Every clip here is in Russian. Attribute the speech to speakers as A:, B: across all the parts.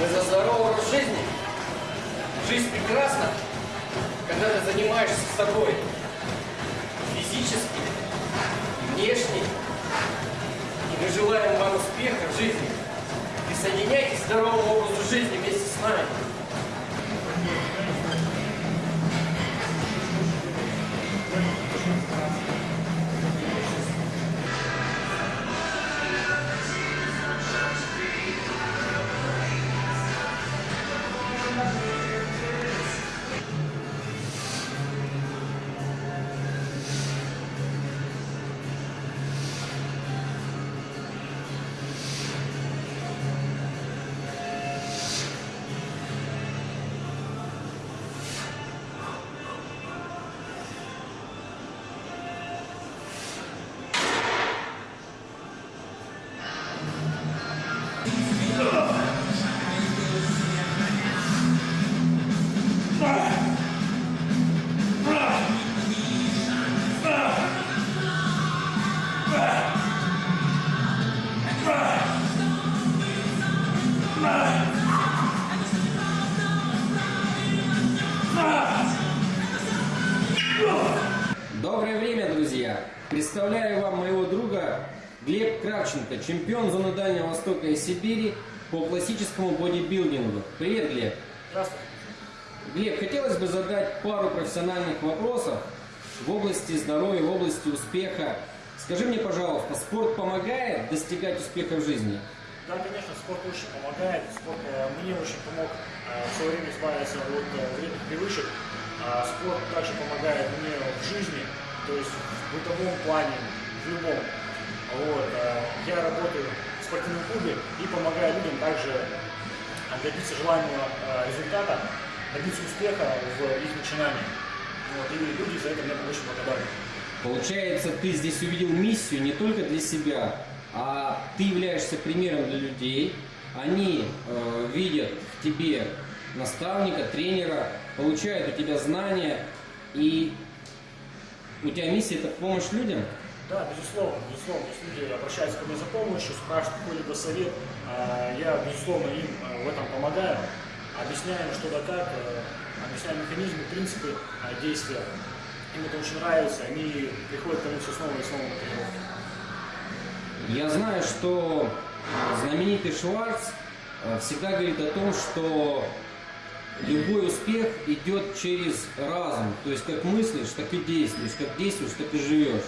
A: Мы за здоровый образ жизни. Жизнь прекрасна, когда ты занимаешься собой физически, внешне. И мы желаем вам успеха в жизни. Присоединяйтесь к здоровому образу жизни вместе с нами.
B: Друзья! Представляю вам моего друга Глеб Кравченко, чемпион зоны Дальнего Востока и Сибири по классическому бодибилдингу. Привет, Глеб!
A: Здравствуйте.
B: Глеб, хотелось бы задать пару профессиональных вопросов в области здоровья, в области успеха. Скажи мне, пожалуйста, спорт помогает достигать успеха в жизни?
C: Да, конечно, спорт очень помогает. Спорт э, мне очень помог э, в свое время избавиться от э, вредных привычек. А спорт также помогает мне в жизни, то есть в бытовом плане, в любом. Вот. э, Я работаю в спортивном клубе и помогаю людям также добиться желаемого э, результата, добиться успеха в их начинании. Вот. И люди за это мне очень благодарны.
B: Получается, ты здесь увидел миссию не только для себя, а ты являешься примером для людей. Они э, видят в тебе наставника, тренера, получают у тебя знания, и у тебя миссия это помощь людям.
C: Да, безусловно, безусловно. Если люди обращаются ко мне за помощью, спрашивают какой-либо совет, а, я, безусловно, им а, в этом помогаю, объясняю, что да как, э, объясняю механизмы, принципы а, действия. Им это очень нравится, они приходят ко мне все снова и снова на тренировки.
B: Я знаю, что знаменитый Шварц э, всегда говорит о том, что любой успех идет через разум. То есть как мыслишь, так и действуешь, как действуешь, так и живешь.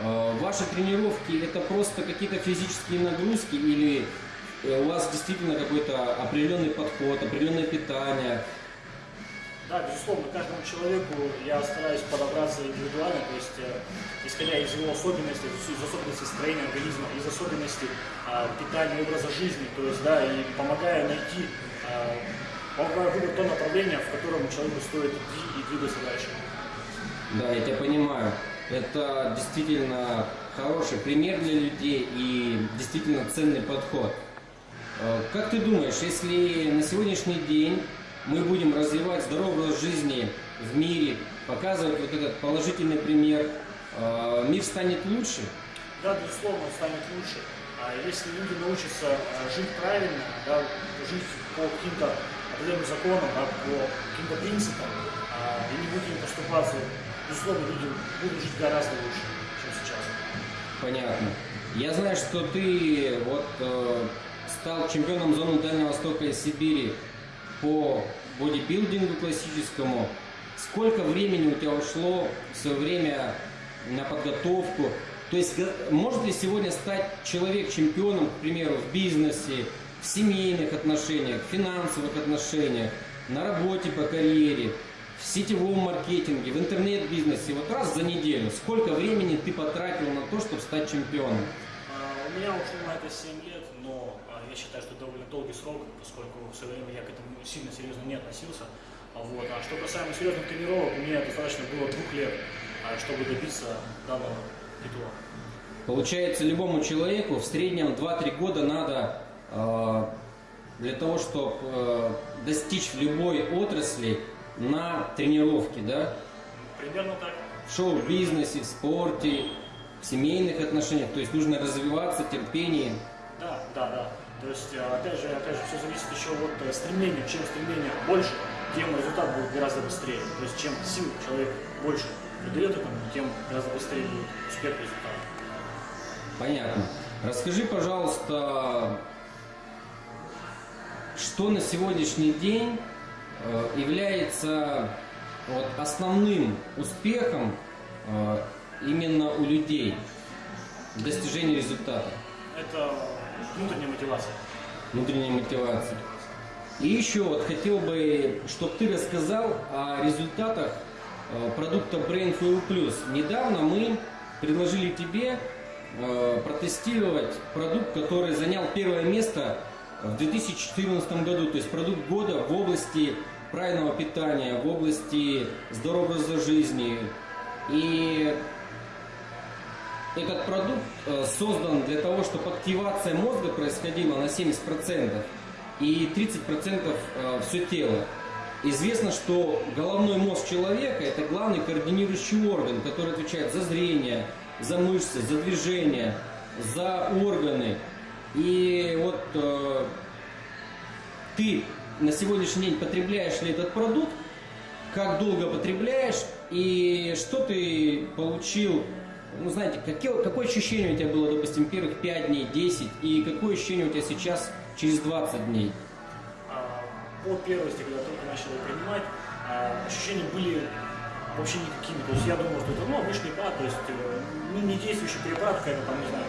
B: Э, Ваши тренировки это просто какие-то физические нагрузки или э, у вас действительно какой-то определенный подход, определенное питание?
C: Да, безусловно, каждому человеку я стараюсь подобраться индивидуально, то есть э, исходя из его особенностей, из особенностей строения организма, из особенностей а, питания, образа жизни, то есть, да, и помогаю найти, а, помогаю выбрать то направление, в котором человеку стоит идти и двигаться дальше.
B: Да, я тебя понимаю. Это действительно хороший пример для людей и действительно ценный подход. Э, Как ты думаешь, если на сегодняшний день мы будем развивать здоровый образ жизни в мире, показывать вот этот положительный пример, э, мир станет лучше?
C: Да, безусловно, он станет лучше. А если люди научатся а, жить правильно, да, жить по каким-то определенным законам, да, по каким-то принципам, а, и не будут им поступаться, безусловно, люди будут жить гораздо лучше, чем сейчас.
B: Понятно. Я знаю, что ты вот э, стал чемпионом зоны Дальнего Востока и Сибири по бодибилдингу классическому. Сколько времени у тебя ушло в время на подготовку? То есть г- может ли сегодня стать человек чемпионом, к примеру, в бизнесе, в семейных отношениях, в финансовых отношениях, на работе по карьере, в сетевом маркетинге, в интернет-бизнесе? Вот раз за неделю, сколько времени ты потратил на то, чтобы стать чемпионом?
C: А, У меня ушло на это 7 лет, но а, я считаю, что довольно долгий срок, поскольку в свое время я к этому сильно серьезно не относился. А, Вот. А что касаемо серьезных тренировок, мне достаточно было двух лет, чтобы добиться данного титула.
B: Получается, любому человеку в среднем 2-3 года надо для того, чтобы достичь в любой отрасли на тренировке, да?
C: Примерно так.
B: В шоу-бизнесе, в спорте, в семейных отношениях. То есть нужно развиваться, терпение.
C: Да, да, да. То есть, э, опять же, опять же, все зависит еще от э, стремления. Чем стремление больше, тем результат будет гораздо быстрее. То есть, чем сил человек больше придает этому, тем гораздо быстрее будет успех результата.
B: Понятно. Расскажи, пожалуйста, что на сегодняшний день э, является вот, основным успехом э, именно у людей в достижении результата,
C: Это внутренняя мотивация.
B: внутренняя мотивация. И еще вот хотел бы, чтобы ты рассказал о результатах э, продукта Brain Fuel Plus. Недавно мы предложили тебе протестировать продукт, который занял первое место в 2014 году, то есть продукт года в области правильного питания, в области здорового образа жизни. И этот продукт э, создан для того, чтобы активация мозга происходила на 70% и 30% все тело. Известно, что головной мозг человека это главный координирующий орган, который отвечает за зрение, за мышцы, за движение, за органы. И вот э, ты на сегодняшний день потребляешь ли этот продукт, как долго потребляешь и что ты получил, ну знаете, какие, какое ощущение у тебя было, допустим, первых 5 дней, 10 и какое ощущение у тебя сейчас через 20 дней?
C: А, По первости, когда только начал его принимать, а, ощущения были вообще никакими. То есть я думал, что это ну, обычный препарат, то есть э, ну, не действующий препарат, какая-то там, не знаю,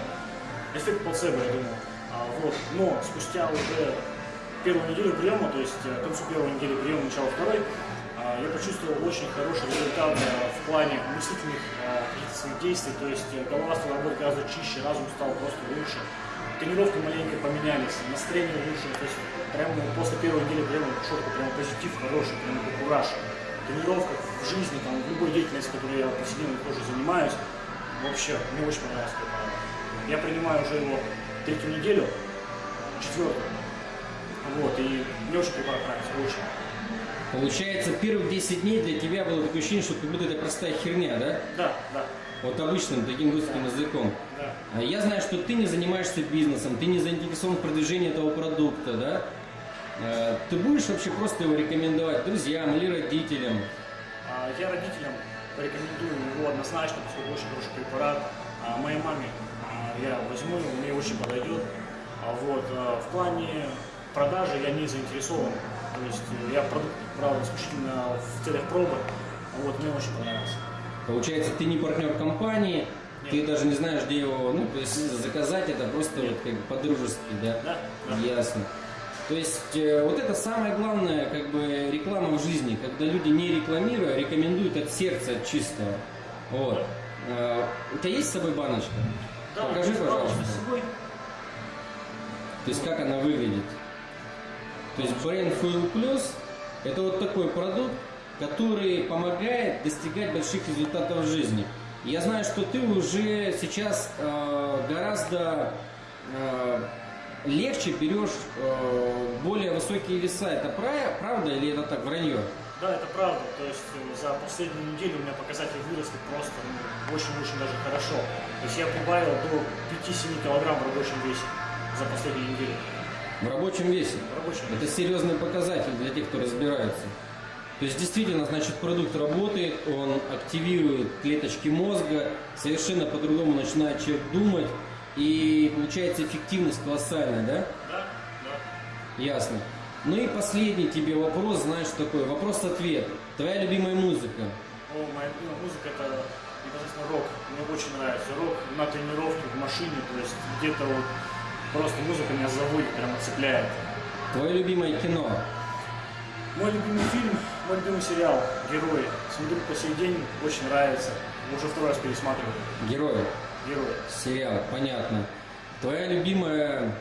C: эффект плацебо, я думал. А, вот. Но спустя уже первую неделю приема, то есть э, к концу первой недели приема, начало второй, а, я почувствовал очень хороший результат э, в плане мыслительных э, каких-то своих действий, то есть голова стала работать гораздо чище, разум стал просто лучше, тренировки маленько поменялись, настроение лучше, то есть прямо после первой недели прямо четко, прямо позитив хороший, прямо как кураж. В тренировках, в жизни, там, в любой деятельности, которой я повседневно тоже занимаюсь, вообще, мне очень препарат. Я принимаю уже его третью неделю, четвертую. Вот, и мне очень препарат нравится, очень.
B: Получается, первых 10 дней для тебя было такое ощущение, что как будто это простая херня, да?
C: Да, да,
B: Вот обычным таким русским языком.
C: да.
B: А Я знаю, что ты не занимаешься бизнесом, ты не заинтересован в продвижении этого продукта, да? Э, Ты будешь вообще просто его рекомендовать друзьям или родителям?
C: А, Я родителям порекомендую его однозначно, поскольку очень хороший препарат. А Моей маме а, я возьму его, мне очень подойдет. А Вот. а, В плане продажи я не заинтересован. То есть э, я продукт брал исключительно в целях пробы. Вот, мне очень понравился.
B: Получается, ты не партнер компании,
C: Нет.
B: ты даже не знаешь, где его, ну, то есть заказать это просто вот как бы по-дружески, да?
C: Да, да.
B: Ясно. То есть э, вот это самое главное, как бы реклама в жизни, когда люди не рекламируя, рекомендуют от сердца, от чистого. Вот. Э, У тебя есть с собой баночка?
C: Да,
B: Покажи, пожалуйста. То есть как она выглядит. То есть Brain Fuel Plus это вот такой продукт, который помогает достигать больших результатов в жизни. Я знаю, что ты уже сейчас э, гораздо э, легче берешь э, более высокие веса. Это пра- правда или это так вранье?
C: Да, это правда. То есть э, за последнюю неделю у меня показатели выросли просто ну, очень-очень даже хорошо. То есть я прибавил до 5-7 килограмм в рабочем весе за последнюю неделю.
B: В рабочем весе.
C: В рабочем
B: Это
C: весе.
B: серьезный показатель для тех, кто разбирается. То есть действительно, значит, продукт работает, он активирует клеточки мозга, совершенно по-другому начинает человек думать, и получается эффективность колоссальная, да?
C: Да, да.
B: Ясно. Ну и последний тебе вопрос, знаешь, такой, вопрос-ответ. Твоя любимая музыка?
C: О, моя любимая музыка это непосредственно рок. Мне очень нравится рок на тренировке, в машине, то есть где-то вот просто музыка меня заводит, прямо цепляет.
B: Твое любимое кино?
C: Мой любимый фильм, мой любимый сериал «Герои». Смотрю по сей день, очень нравится. Уже второй раз пересматриваю.
B: Герой? Сериал, понятно. Твоя любимая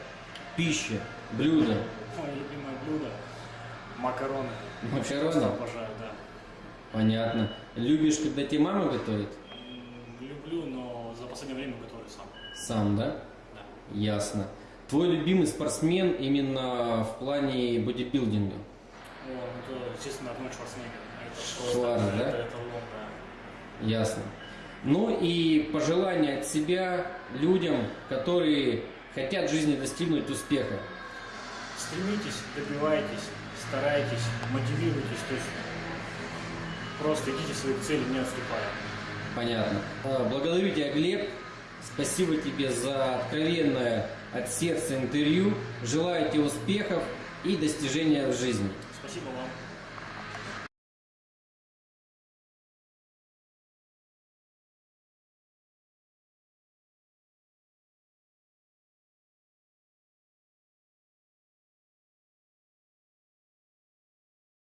B: пища, блюдо?
C: Мое любимое блюдо – макароны.
B: Макароны?
C: Просто обожаю, да.
B: Понятно. Любишь, когда тебе мама готовит?
C: Люблю, но за последнее время готовлю сам.
B: Сам, да?
C: Да.
B: Ясно. Твой любимый спортсмен именно в плане бодибилдинга?
C: О, ну это, естественно, Арнольд Шварценеггер. Это
B: Шварц, да?
C: Это, это лом, да.
B: Ясно. Ну и пожелания от себя людям, которые хотят в жизни достигнуть успеха.
C: стремитесь, добивайтесь, старайтесь, мотивируйтесь, то есть просто идите своих целей, не отступая.
B: Понятно. А, Благодарю тебя, Глеб. Спасибо тебе за откровенное от сердца интервью. Желаю тебе успехов и достижения в жизни.
C: Спасибо вам.